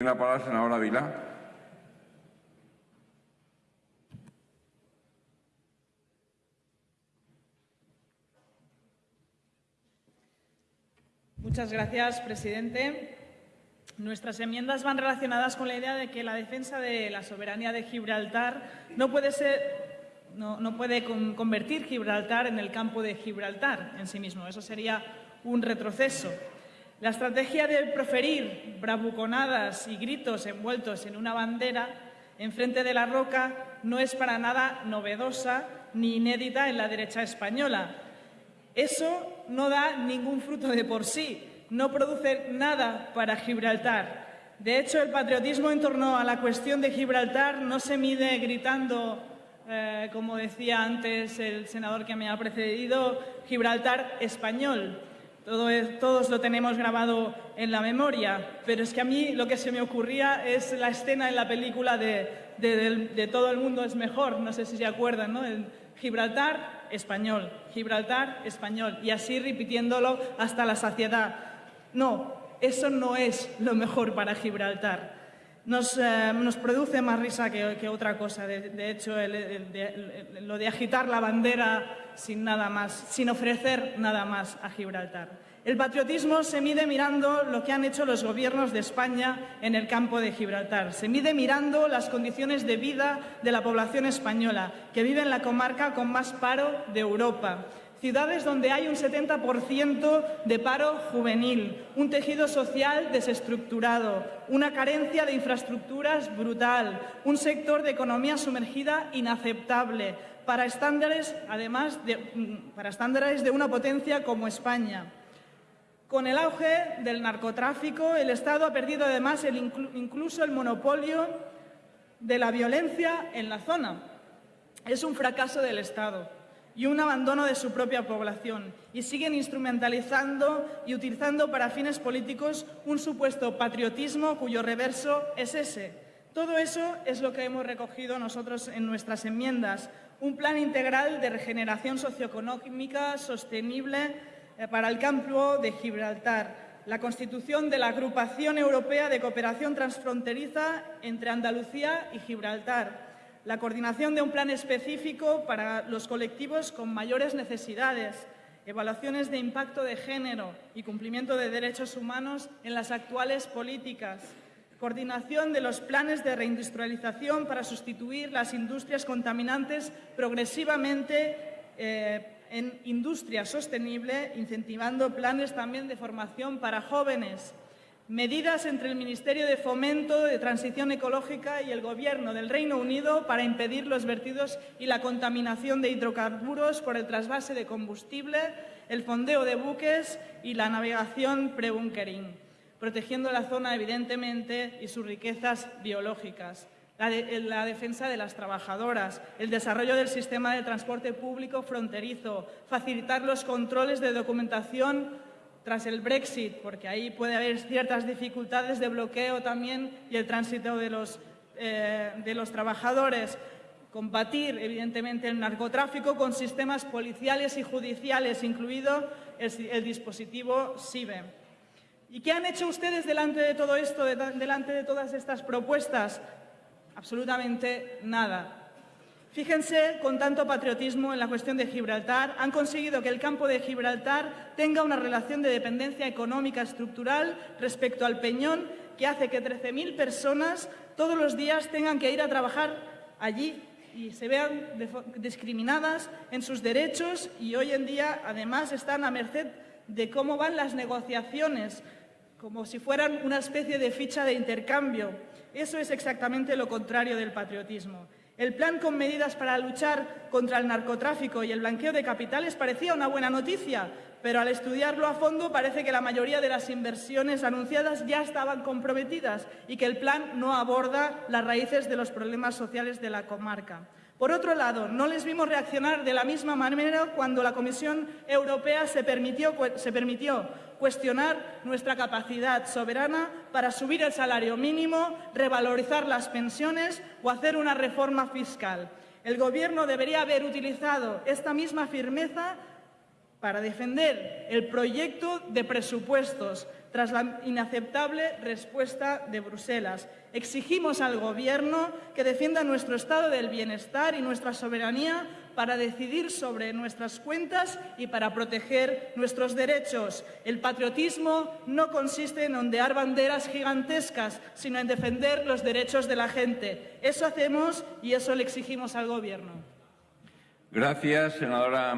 Tiene la palabra el senador Ávila. Muchas gracias, presidente. Nuestras enmiendas van relacionadas con la idea de que la defensa de la soberanía de Gibraltar no puede ser no, no, puede convertir Gibraltar en el campo de Gibraltar en sí mismo. Eso sería un retroceso. La estrategia de proferir bravuconadas y gritos envueltos en una bandera enfrente de la roca no es para nada novedosa ni inédita en la derecha española. Eso no da ningún fruto de por sí, no produce nada para Gibraltar. De hecho, el patriotismo en torno a la cuestión de Gibraltar no se mide gritando, eh, como decía antes el senador que me ha precedido, Gibraltar español. Todo todos lo tenemos grabado en la memoria, pero es que a mí lo que se me ocurría es la escena en la película de Todo el mundo es mejor, no sé si se acuerdan, ¿no? El Gibraltar español, Gibraltar español, y así repitiéndolo hasta la saciedad. No, eso no es lo mejor para Gibraltar. Nos, eh, nos produce más risa que, otra cosa. De, hecho, lo de agitar la bandera sin nada más, sin ofrecer nada más a Gibraltar. El patriotismo se mide mirando lo que han hecho los gobiernos de España en el campo de Gibraltar. Se mide mirando las condiciones de vida de la población española, que vive en la comarca con más paro de Europa ciudades donde hay un 70% de paro juvenil, un tejido social desestructurado, una carencia de infraestructuras brutal, un sector de economía sumergida inaceptable para estándares, además de, para estándares de una potencia como España. Con el auge del narcotráfico, el Estado ha perdido además incluso el monopolio de la violencia en la zona. Es un fracaso del Estado y un abandono de su propia población y siguen instrumentalizando y utilizando para fines políticos un supuesto patriotismo cuyo reverso es ese. Todo eso es lo que hemos recogido nosotros en nuestras enmiendas, un plan integral de regeneración socioeconómica sostenible eh, para el campo de Gibraltar, la constitución de la Agrupación Europea de Cooperación Transfronteriza entre Andalucía y Gibraltar, la coordinación de un plan específico para los colectivos con mayores necesidades, evaluaciones de impacto de género y cumplimiento de derechos humanos en las actuales políticas, coordinación de los planes de reindustrialización para sustituir las industrias contaminantes progresivamente eh, en industria sostenible, incentivando planes también de formación para jóvenes, medidas entre el Ministerio de Fomento de Transición Ecológica y el Gobierno del Reino Unido para impedir los vertidos y la contaminación de hidrocarburos por el trasvase de combustible, el fondeo de buques y la navegación pre-bunkering, protegiendo la zona, evidentemente, y sus riquezas biológicas. La, la, defensa de las trabajadoras, el desarrollo del sistema de transporte público fronterizo, facilitar los controles de documentación tras el Brexit, porque ahí puede haber ciertas dificultades de bloqueo también y el tránsito de los, eh, de los trabajadores. Combatir, evidentemente, el narcotráfico con sistemas policiales y judiciales, incluido el, dispositivo SIBE. ¿Y qué han hecho ustedes delante de todo esto, de, delante de todas estas propuestas? Absolutamente nada. Fíjense con tanto patriotismo en la cuestión de Gibraltar, han conseguido que el campo de Gibraltar tenga una relación de dependencia económica estructural respecto al Peñón que hace que 13.000 personas todos los días tengan que ir a trabajar allí y se vean discriminadas en sus derechos y hoy en día además están a merced de cómo van las negociaciones, como si fueran una especie de ficha de intercambio. Eso es exactamente lo contrario del patriotismo. El plan con medidas para luchar contra el narcotráfico y el blanqueo de capitales parecía una buena noticia, pero al estudiarlo a fondo parece que la mayoría de las inversiones anunciadas ya estaban comprometidas y que el plan no aborda las raíces de los problemas sociales de la comarca. Por otro lado, no les vimos reaccionar de la misma manera cuando la Comisión Europea se permitió, cuestionar nuestra capacidad soberana para subir el salario mínimo, revalorizar las pensiones o hacer una reforma fiscal. El Gobierno debería haber utilizado esta misma firmeza para defender el proyecto de presupuestos, tras la inaceptable respuesta de Bruselas. Exigimos al Gobierno que defienda nuestro estado del bienestar y nuestra soberanía para decidir sobre nuestras cuentas y para proteger nuestros derechos. El patriotismo no consiste en ondear banderas gigantescas, sino en defender los derechos de la gente. Eso hacemos y eso le exigimos al Gobierno. Gracias, senadora.